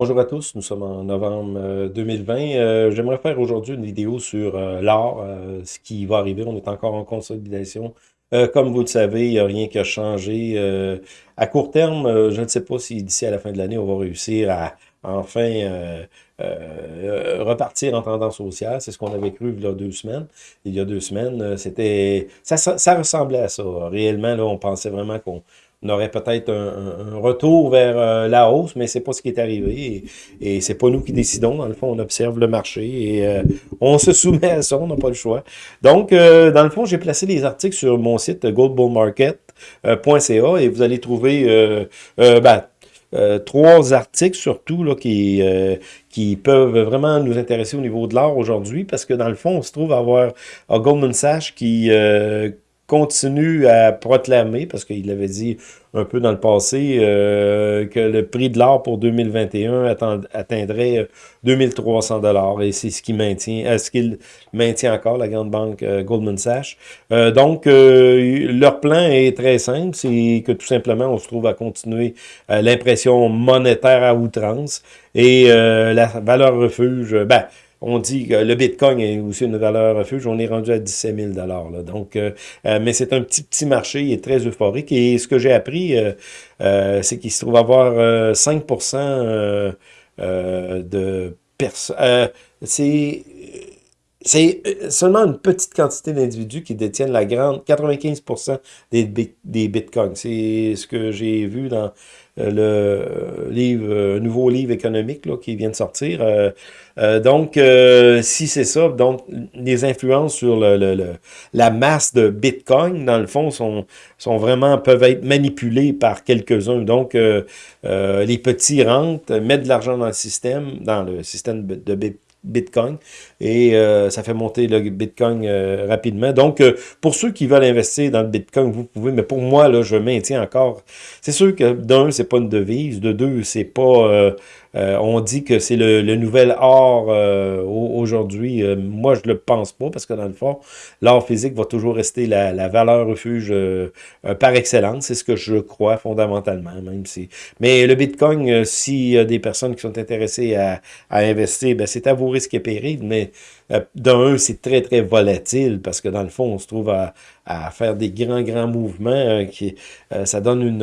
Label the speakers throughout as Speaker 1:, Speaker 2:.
Speaker 1: Bonjour à tous, nous sommes en novembre 2020. Euh, euh, j'aimerais faire aujourd'hui une vidéo sur euh, l'art, ce qui va arriver. On est encore en consolidation. comme vous le savez, il n'y a rien qui a changé. à court terme, je ne sais pas si d'ici à la fin de l'année, on va réussir à enfin repartir en tendance haussière. C'est ce qu'on avait cru il y a deux semaines. Il y a deux semaines, c'était ça, ça, ressemblait à ça. Réellement, là, on pensait vraiment qu'on on aurait peut-être un, retour vers euh, la hausse, mais c'est pas ce qui est arrivé. Et, et c'est pas nous qui décidons. Dans le fond, on observe le marché et euh, on se soumet à ça, on n'a pas le choix. Donc, euh, dans le fond, j'ai placé les articles sur mon site goldbullmarket.ca et vous allez trouver ben, trois articles surtout là, qui, qui peuvent vraiment nous intéresser au niveau de l'art aujourd'hui parce que dans le fond, on se trouve à avoir un Goldman Sachs qui continue à proclamer, parce qu'il avait dit un peu dans le passé, euh, que le prix de l'or pour 2021 atteindrait 2300 euh, dollars. Et c'est ce qui maintient, est ce qu'il maintient encore, la grande banque euh, Goldman Sachs. donc, leur plan est très simple, c'est que tout simplement, on se trouve à continuer l'impression monétaire à outrance. Et la valeur refuge, ben, on dit que le Bitcoin est aussi une valeur refuge. On est rendu à 17 000 là. Donc, euh, euh, mais c'est un petit petit marché, il est très euphorique. Et ce que j'ai appris, euh, c'est qu'il se trouve avoir 5% de personnes. c'est c'est seulement une petite quantité d'individus qui détiennent la grande 95% des, des bitcoins. C'est ce que j'ai vu dans le livre, nouveau livre économique là, qui vient de sortir. Euh, donc, euh, si c'est ça, donc les influences sur le, la masse de Bitcoin, dans le fond, sont, sont vraiment peuvent être manipulées par quelques-uns. Donc, euh, les petits rentrent, mettent de l'argent dans le système, dans le système de Bitcoin Bitcoin et ça fait monter le Bitcoin rapidement. Donc, pour ceux qui veulent investir dans le Bitcoin, vous pouvez, mais pour moi, là, je maintiens encore. C'est sûr que d'un, c'est pas une devise, de deux, c'est pas euh, on dit que c'est le, nouvel art euh, aujourd'hui. Euh, moi, je le pense pas parce que dans le fond, l'art physique va toujours rester la, valeur refuge par excellence. C'est ce que je crois fondamentalement, même si. Mais le Bitcoin, s'il y a des personnes qui sont intéressées à, investir, ben, c'est à vos risques et périls. Mais d'un, c'est très, très volatile parce que dans le fond, on se trouve à, à faire des grands, grands mouvements. qui Ça donne une,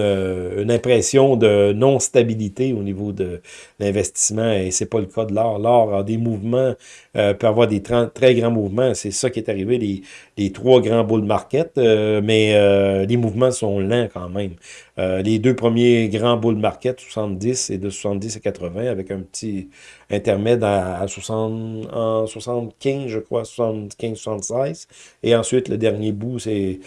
Speaker 1: une impression de non-stabilité au niveau de l'investissement et c'est pas le cas de l'or. L'or a des mouvements, euh, peut avoir des très grands mouvements. C'est ça qui est arrivé, les, trois grands bull market, euh, mais euh, les mouvements sont lents quand même. Euh, les deux premiers grands bull market, 70 et de 70 à 80, avec un petit intermède à, 60, en 75, je crois, 75, 76. Et ensuite, le dernier bout, c'est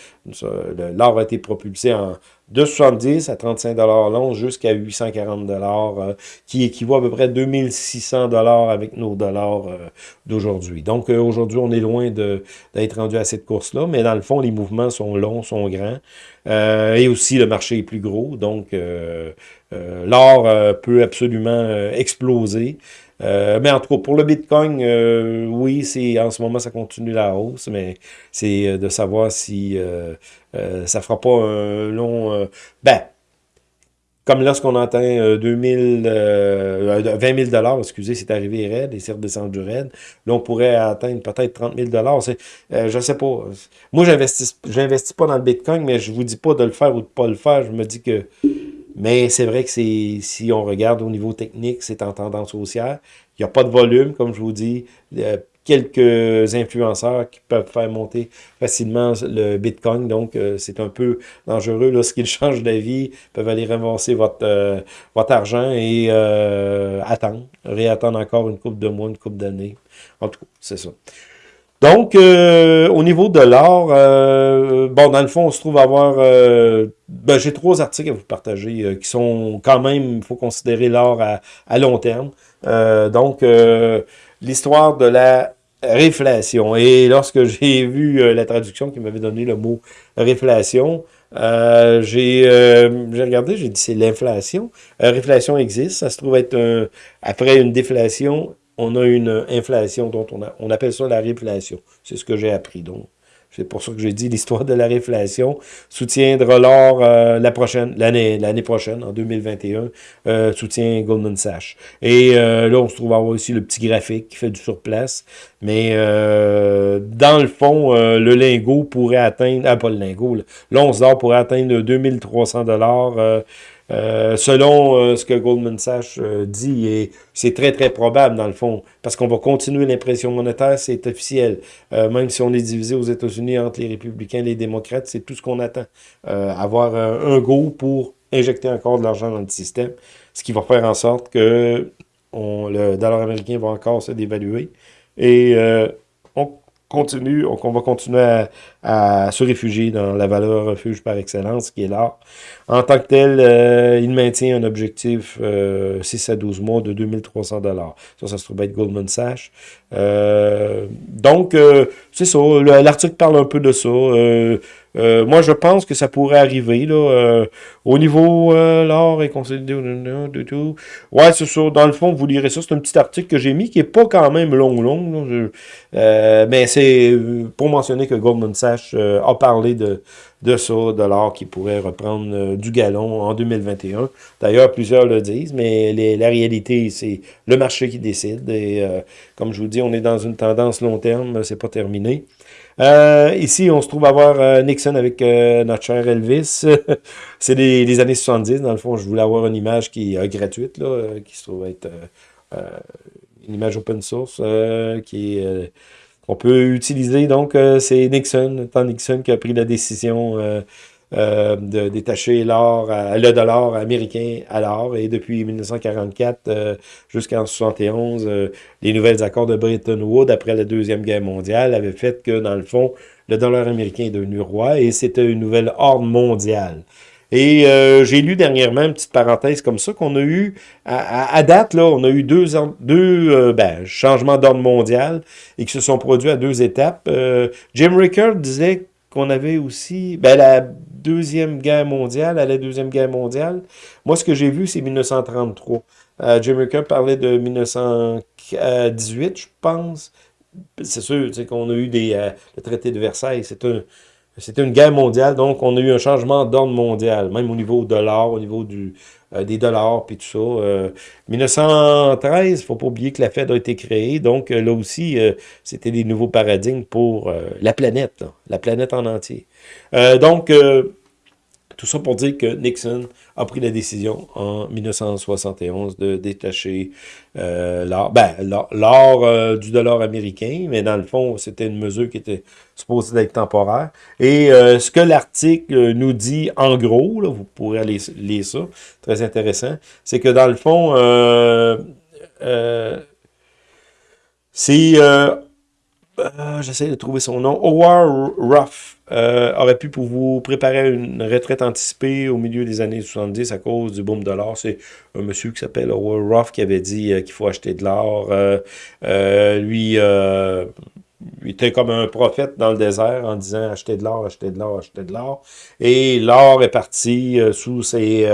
Speaker 1: l'or a été propulsé en de 70 à 35 long jusqu'à 840 dollars, qui équivaut à peu près 2600 dollars avec nos dollars d'aujourd'hui. Donc aujourd'hui, on est loin d'être rendu à cette course-là, mais dans le fond, les mouvements sont longs, sont grands. Euh, et aussi, le marché est plus gros. Donc, euh, euh, l'or peut absolument exploser. mais en tout cas, pour le Bitcoin, oui, c'est en ce moment, ça continue la hausse, mais c'est de savoir si ça fera pas un long... ben, comme lorsqu'on atteint 2000, euh, 20 000 dollars, excusez, c'est arrivé raide et c'est redescendu raide. Là, on pourrait atteindre peut-être 30 000 dollars. Euh, je sais pas. Moi, j'investis, j'investis pas dans le Bitcoin, mais je vous dis pas de le faire ou de pas le faire. Je me dis que, mais c'est vrai que si on regarde au niveau technique, c'est en tendance haussière. Il n'y a pas de volume, comme je vous dis. Quelques influenceurs qui peuvent faire monter facilement le Bitcoin. Donc, euh, c'est un peu dangereux. Lorsqu'ils changent d'avis, peuvent aller ramasser votre, euh, votre argent et euh, attendre, réattendre encore une coupe de mois, une coupe d'années. En tout cas, c'est ça. Donc, au niveau de l'or, bon, dans le fond, on se trouve avoir... ben, J'ai trois articles à vous partager qui sont quand même, il faut considérer l'or à, long terme. donc, l'histoire de la réflation. Et lorsque j'ai vu euh, la traduction qui m'avait donné le mot réflation, euh, j'ai euh, regardé, j'ai dit c'est l'inflation. réflation existe, ça se trouve être après une déflation, on a une inflation dont on, a, on appelle ça la réflation. C'est ce que j'ai appris. Donc, c'est pour ça que j'ai dit l'histoire de la réflation, soutiendra l'or euh, la prochaine, l'année l'année prochaine, en 2021, euh, soutient Goldman Sachs. Et euh, là, on se trouve à avoir aussi le petit graphique qui fait du surplace. Mais dans le fond, le lingot pourrait atteindre, ah pas le lingot, l'once d'or pourrait atteindre 2300 dollars euh, selon euh, ce que Goldman Sachs euh, dit, et c'est très très probable dans le fond, parce qu'on va continuer l'impression monétaire, c'est officiel. même si on est divisé aux États-Unis entre les républicains et les démocrates, c'est tout ce qu'on attend. avoir un go pour injecter encore de l'argent dans le système, ce qui va faire en sorte que le dollar américain va encore se dévaluer. Et on continue, on va continuer à, se réfugier dans la valeur refuge par excellence, qui est l'art. En tant que tel, euh, il maintient un objectif 6 euh, à 12 mois de 2300 dollars. Ça, ça se trouve être Goldman Sachs. Euh, donc, c'est ça. L'article parle un peu de ça. Moi, je pense que ça pourrait arriver. Là, au niveau l'or est consolidé. Ouais, c'est ça. Dans le fond, vous lirez ça. C'est un petit article que j'ai mis qui est pas quand même long, long. mais c'est pour mentionner que Goldman Sachs a parlé de, de ça, de l'or qui pourrait reprendre du galon en 2021. D'ailleurs, plusieurs le disent, mais la réalité, c'est le marché qui décide. Et comme je vous dis, on est dans une tendance long terme, c'est pas terminé. Euh, ici, on se trouve à voir euh, Nixon avec euh, notre cher Elvis. c'est les, années 70, dans le fond. Je voulais avoir une image qui est gratuite, là, qui se trouve être une image open source, qui est qu'on peut utiliser. Donc, c'est Nixon, tant Nixon qui a pris la décision euh, de détacher l'or, le dollar américain à l'or. Et depuis 1944 euh, jusqu'en 71, euh, les nouvelles accords de Bretton Woods après la Deuxième Guerre mondiale avaient fait que, dans le fond, le dollar américain est devenu roi et c'était une nouvelle ordre mondiale. Et j'ai lu dernièrement une petite parenthèse comme ça qu'on a eu, à, date, là, on a eu deux, deux ben, changements d'ordre mondial et qui se sont produits à deux étapes. Jim Rickard disait qu'on avait aussi, ben, la Deuxième Guerre mondiale, à la Deuxième Guerre mondiale, moi, ce que j'ai vu, c'est 1933. Euh, Jim Ricker parlait de 1918, je pense. C'est sûr, c'est qu'on a eu des, euh, le traité de Versailles, c'est un, c'était une guerre mondiale, donc on a eu un changement d'ordre mondial, même au niveau de l'or, au niveau du, euh, des dollars, puis tout ça. 1913, il ne faut pas oublier que la Fed a été créée, donc là aussi, c'était des nouveaux paradigmes pour la planète, la planète en entier. donc, tout ça pour dire que Nixon a pris la décision en 1971 de détacher euh, l'or ben, euh, du dollar américain, mais dans le fond, c'était une mesure qui était supposée d'être temporaire. Et euh, ce que l'article nous dit, en gros, là, vous pourrez aller lire ça, très intéressant, c'est que dans le fond, c'est... J'essaie de trouver son nom. Howard Ruff euh, aurait pu pour vous préparer une retraite anticipée au milieu des années 70 à cause du boom de l'or. C'est un monsieur qui s'appelle Howard Ruff qui avait dit euh, qu'il faut acheter de l'or. Euh, lui, il était comme un prophète dans le désert en disant acheter de l'or, acheter de l'or, acheter de l'or. Et l'or est parti sous ses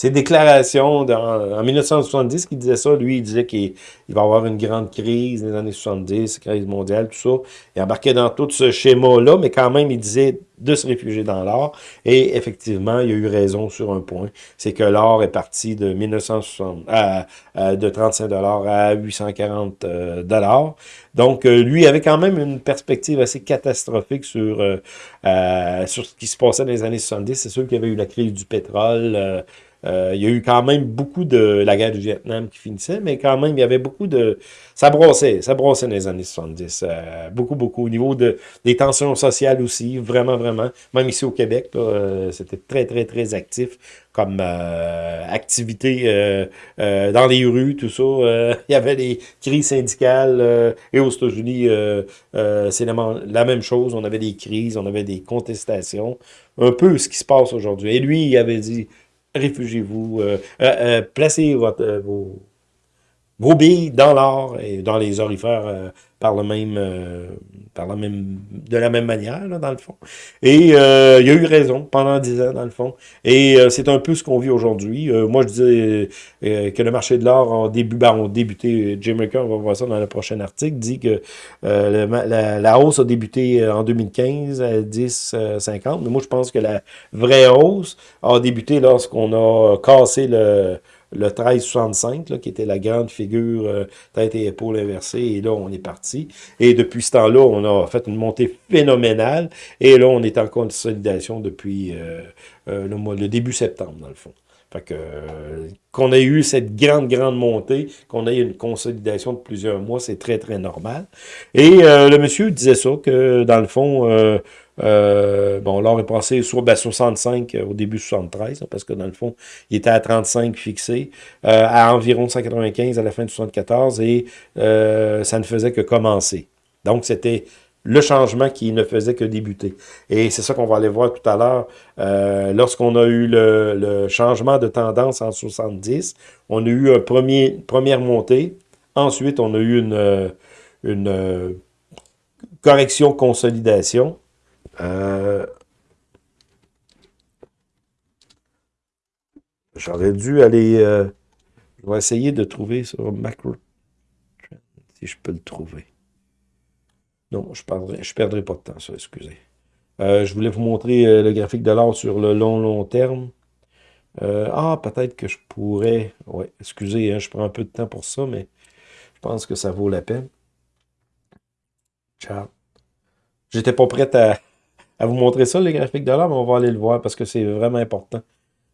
Speaker 1: ses déclarations en 1970 qui disait ça. Lui, il disait qu'il va y avoir une grande crise dans les années 70, crise mondiale, tout ça. Il embarquait dans tout ce schéma-là, mais quand même, il disait de se réfugier dans l'or. Et effectivement, il a eu raison sur un point. C'est que l'or est parti de 1960 à, de 35 dollars à 840 euh, dollars. Donc, euh, lui avait quand même une perspective assez catastrophique sur, euh, sur ce qui se passait dans les années 70. C'est sûr qu'il y avait eu la crise du pétrole, euh, il y a eu quand même beaucoup de la guerre du Vietnam qui finissait, mais quand même, il y avait beaucoup de... Ça brossait, ça brossait dans les années 70. Euh, beaucoup, beaucoup. Au niveau de, des tensions sociales aussi, vraiment, vraiment. Même ici au Québec, euh, c'était très, très, très actif comme activité dans les rues, tout ça. il y avait des crises syndicales. et aux États-Unis, c'est la, même chose. On avait des crises, on avait des contestations. Un peu ce qui se passe aujourd'hui. Et lui, il avait dit réfugiez-vous, euh, euh, euh, placez votre, vos, gros billes dans l'or et dans les orifères par le même, euh, par la même, de la même manière, là, dans le fond. Et euh, il a eu raison pendant dix ans, dans le fond. Et euh, c'est un peu ce qu'on vit aujourd'hui. moi, je disais que le marché de l'or a, début, ben, débuté, Jim Ricker, on va voir ça dans le prochain article, dit que la, la, hausse a débuté en 2015 à 10,50. Mais moi, je pense que la vraie hausse a débuté lorsqu'on a cassé le le 1365, qui était la grande figure euh, tête et épaules inversées, et là, on est parti. Et depuis ce temps-là, on a fait une montée phénoménale, et là, on est en consolidation depuis euh, euh, le, mois, le début septembre, dans le fond. Fait que qu'on ait eu cette grande, grande montée, qu'on ait une consolidation de plusieurs mois, c'est très, très normal. Et le monsieur disait ça, que dans le fond, euh, bon, l'or est passé sur ben, 65 euh, au début 73, parce que dans le fond, il était à 35 fixé, euh, à environ 195 à la fin de 74, et ça ne faisait que commencer. Donc, c'était le changement qui ne faisait que débuter. Et c'est ça qu'on va aller voir tout à l'heure. Lorsqu'on a eu le, changement de tendance en 70, on a eu une première montée. Ensuite, on a eu une, une correction, consolidation. Euh, j'aurais dû aller... Euh, je vais essayer de trouver sur macro si je peux le trouver. Non, je ne je perdrai pas de temps, ça, excusez. Euh, je voulais vous montrer le graphique de l'or sur le long, long terme. ah, peut-être que je pourrais... Ouais, excusez, hein, je prends un peu de temps pour ça, mais je pense que ça vaut la peine. Ciao. J'étais pas prêt à à vous montrer ça, les graphiques de mais on va aller le voir parce que c'est vraiment important.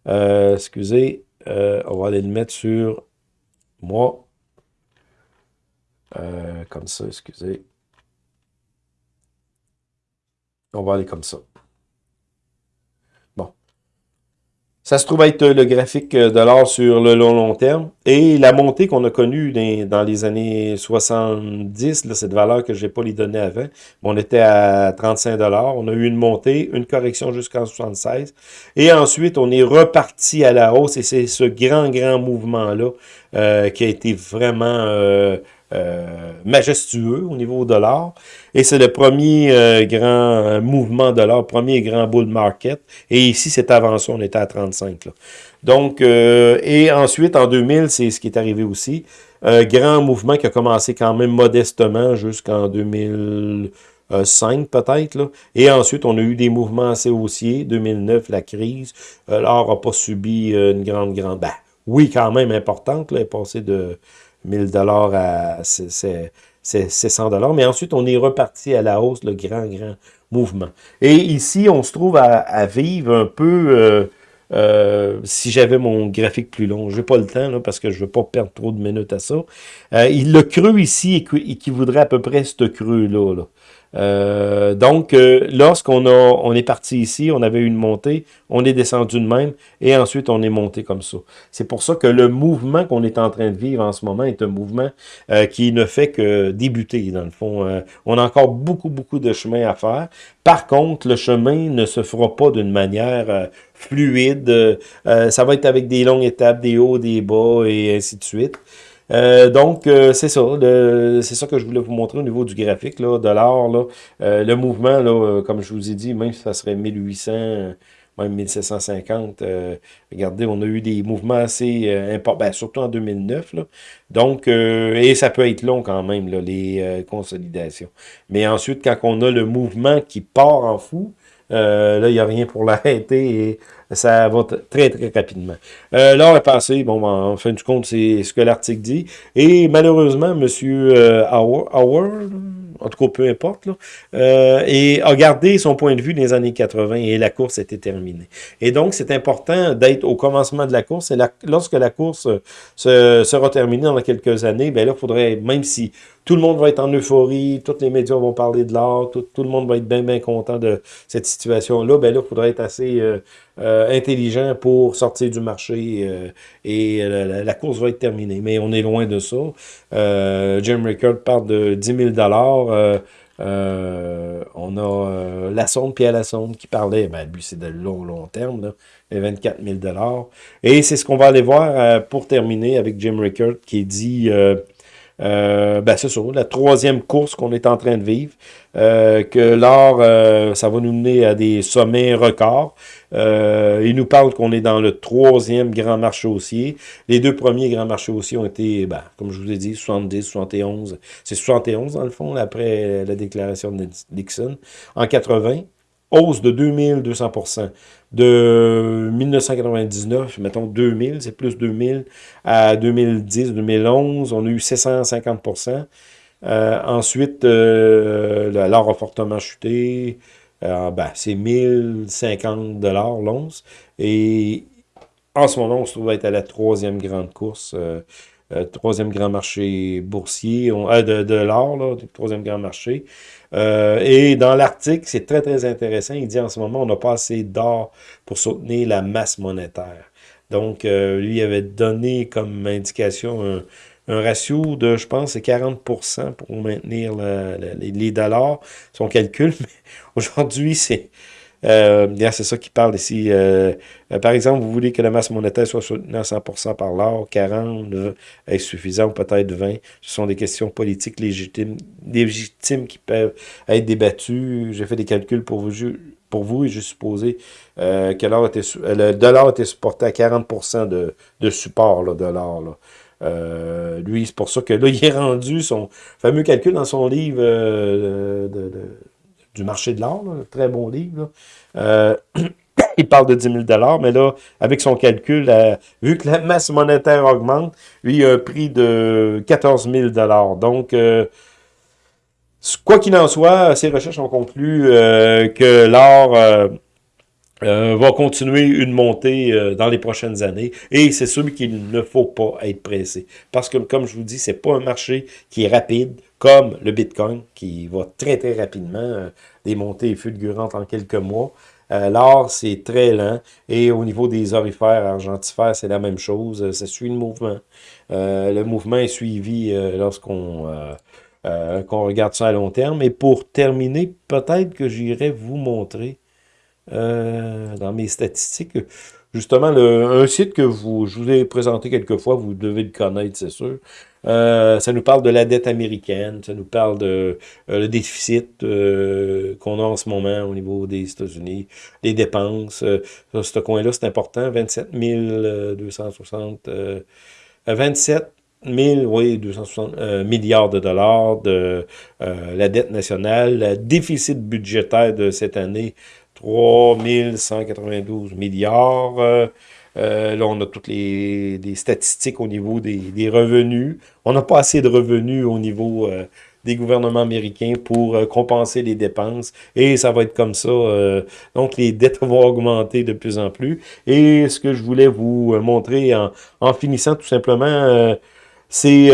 Speaker 1: Euh, excusez, euh, on va aller le mettre sur moi. Euh, comme ça, excusez. On va aller comme ça. Ça se trouve être le graphique de l'or sur le long long terme. Et la montée qu'on a connue dans les années 70, là, cette valeur que je n'ai pas les données avant, on était à 35 On a eu une montée, une correction jusqu'en 76. Et ensuite, on est reparti à la hausse. Et c'est ce grand, grand mouvement-là euh, qui a été vraiment... Euh, euh, majestueux au niveau de l'or. Et c'est le premier euh, grand euh, mouvement de l'or, premier grand bull market. Et ici, c'est avant ça, on était à 35. Là. Donc, et ensuite, en 2000, c'est ce qui est arrivé aussi. grand mouvement qui a commencé quand même modestement jusqu'en 2005 peut-être. Et ensuite, on a eu des mouvements assez haussiers. 2009, la crise. L'or n'a pas subi une grande, grande... Ben, oui, quand même importante. Là, est passé de 1000 dollars à 100 dollars. Mais ensuite, on est reparti à la hausse, le grand, grand mouvement. Et ici, on se trouve à, vivre un peu... Euh, euh, si j'avais mon graphique plus long, je n'ai pas le temps là, parce que je ne veux pas perdre trop de minutes à ça. Euh, le creux ici équivaudrait à peu près ce creux-là. Là. Euh, donc, euh, lorsqu'on on est parti ici, on avait une montée, on est descendu de même, et ensuite on est monté comme ça. C'est pour ça que le mouvement qu'on est en train de vivre en ce moment est un mouvement euh, qui ne fait que débuter, dans le fond. on a encore beaucoup, beaucoup de chemin à faire. Par contre, le chemin ne se fera pas d'une manière fluide. ça va être avec des longues étapes, des hauts, des bas, et ainsi de suite. Euh, donc, euh, c'est ça. C'est ça que je voulais vous montrer au niveau du graphique là, de l'or. Euh, le mouvement, là, comme je vous ai dit, même si ça serait 1800, même 1750, regardez, on a eu des mouvements assez importants, ben, surtout en 2009. Là. Donc, et ça peut être long quand même, là, les consolidations. Mais ensuite, quand on a le mouvement qui part en fou, là, il n'y a rien pour l'arrêter et ça va très, très rapidement. Euh, L'heure est passée, bon, ben, en fin du compte, c'est ce que l'article dit. Et malheureusement, M. Euh, Howard, en tout cas, peu importe, euh, et a gardé son point de vue les années 80 et la course était terminée. Et donc, c'est important d'être au commencement de la course. Et lorsque la course se, sera terminée dans quelques années, ben là, il faudrait, même si tout le monde va être en euphorie, tous les médias vont parler de l'art, tout, le monde va être bien, bien content de cette situation-là, ben là, il faudrait être assez euh, euh, intelligent pour sortir du marché euh, et la, course va être terminée. Mais on est loin de ça. Jim Rickard parle de 10 000 on a la sonde, Pierre la sonde, qui parlait, ben lui c'est de long, long terme, là, 24 000 Et c'est ce qu'on va aller voir pour terminer avec Jim Rickard qui dit euh, ben c'est ça, la troisième course qu'on est en train de vivre, euh, que l'or, euh, ça va nous mener à des sommets records. il nous parle qu'on est dans le troisième grand marché haussier. Les deux premiers grands marchés haussiers ont été, ben, comme je vous l'ai dit, 70, 71. C'est 71 dans le fond, après la déclaration de Nixon. En 80, hausse de 2200 de 1999, mettons 2000, c'est plus 2000, à 2010, 2011, on a eu 750 euh, Ensuite, euh, l'or a fortement chuté. Euh, ben, c'est 1050 l'once. Et en ce moment, on se trouve être à la troisième grande course, troisième grand marché boursier, de, de l'or, troisième grand marché. Euh, et dans l'article, c'est très, très intéressant. Il dit en ce moment, on n'a pas assez d'or pour soutenir la masse monétaire. Donc, euh, lui avait donné comme indication un, ratio de, je pense, c'est 40% pour maintenir les, dollars, son calcul. Mais aujourd'hui, c'est euh, c'est ça qui parle ici. Euh, euh, par exemple, vous voulez que la masse monétaire soit soutenue à 100% par l'or, 40 est suffisant ou peut-être 20. Ce sont des questions politiques légitimes, légitimes qui peuvent être débattues. J'ai fait des calculs pour vous, pour vous et j'ai supposé que était, le dollar était supporté à 40% de, de support de l'or. lui, c'est pour ça que là, il est rendu son fameux calcul dans son livre de du marché de l'or, très bon livre. Euh, il parle de 10 000 mais là, avec son calcul, euh, vu que la masse monétaire augmente, lui, il a un prix de 14 000 Donc, euh, quoi qu'il en soit, ses recherches ont conclu que l'or va continuer une montée dans les prochaines années. Et c'est sûr qu'il ne faut pas être pressé. Parce que, comme je vous dis, c'est pas un marché qui est rapide comme le Bitcoin, qui va très, très rapidement, euh, des montées fulgurantes en quelques mois. Euh, L'or, c'est très lent. Et au niveau des orifères, argentifères, c'est la même chose. Euh, ça suit le mouvement. le mouvement est suivi lorsqu'on qu'on regarde ça à long terme. Et pour terminer, peut-être que j'irai vous montrer dans mes statistiques, justement, le, un site que vous, je vous ai présenté quelques fois, vous devez le connaître, c'est sûr. Euh, ça nous parle de la dette américaine, ça nous parle de euh, le déficit euh, qu'on a en ce moment au niveau des États-Unis, les dépenses. ce coin-là, c'est important, 27 260... 27 000, oui, 260 milliards de dollars de la dette nationale. Le déficit budgétaire de cette année, 3 192 milliards. Euh, là, on a toutes les, statistiques au niveau des, revenus. On n'a pas assez de revenus au niveau euh, des gouvernements américains pour euh, compenser les dépenses. Et ça va être comme ça. donc, les dettes vont augmenter de plus en plus. Et ce que je voulais vous montrer en, en finissant tout simplement, c'est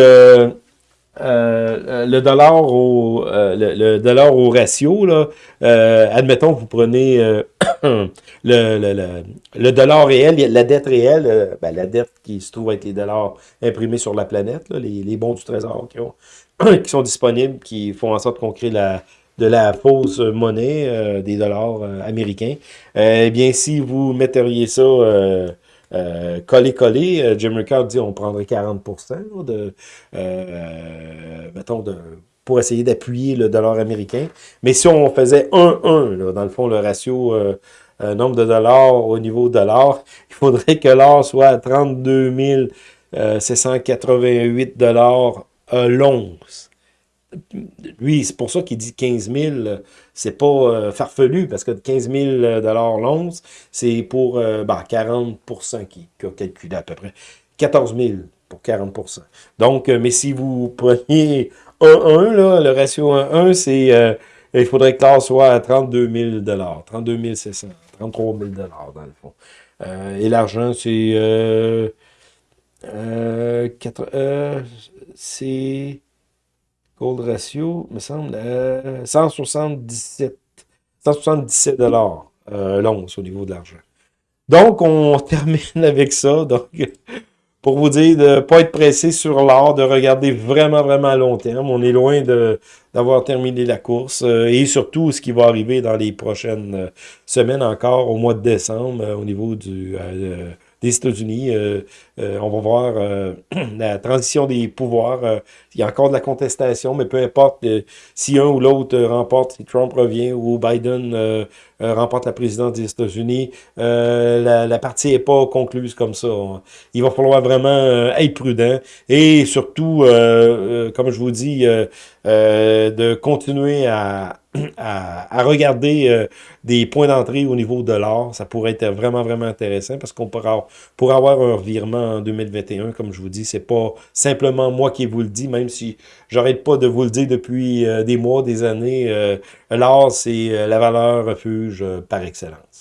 Speaker 1: euh, le dollar au euh, le, dollar au ratio, là, euh, admettons vous prenez le, le, le, dollar réel, la dette réelle, ben, la dette qui se trouve avec les dollars imprimés sur la planète, les, les, bons du trésor qui, ont, qui sont disponibles, qui font en sorte qu'on crée la, de la fausse monnaie des dollars américains. eh bien, si vous metteriez ça euh, coller-coller, euh, Jim Ricard dit on prendrait 40% de, euh, mettons, de, pour essayer d'appuyer le dollar américain. Mais si on faisait 1-1, dans le fond, le ratio nombre de dollars au niveau dollar, il faudrait que l'or soit à 32 788 dollars l'once lui, c'est pour ça qu'il dit 15 000, c'est pas euh, farfelu, parce que 15 000 l'once, c'est pour 40% ben, qui, a calculé à peu près. 14 000 pour 40 Donc, euh, mais si vous preniez 1-1, le ratio 1-1, c'est euh, il faudrait que l'or soit à 32 000 32 600 33 000 dans le fond. et l'argent, c'est... c'est Gold ratio, me semble, 177, 177 dollars euh, l'once au niveau de l'argent. Donc, on termine avec ça. Donc, pour vous dire de ne pas être pressé sur l'or, de regarder vraiment, vraiment à long terme. On est loin d'avoir terminé la course euh, et surtout ce qui va arriver dans les prochaines euh, semaines encore au mois de décembre euh, au niveau du des États-Unis. on va voir la transition des pouvoirs. il y a encore de la contestation, mais peu importe si un ou l'autre remporte, si Trump revient ou Biden remporte la présidence des États-Unis, la, la, partie n'est pas concluse comme ça. Il va falloir vraiment être prudent et surtout, comme je vous dis, de continuer à, à, regarder euh, des points d'entrée au niveau de l'or. Ça pourrait être vraiment, vraiment intéressant parce qu'on pourra, pour avoir un revirement en 2021, comme je vous dis, c'est pas simplement moi qui vous le dis, même si j'arrête pas de vous le dire depuis euh, des mois, des années. Euh, l'or, c'est la valeur refuge par excellence.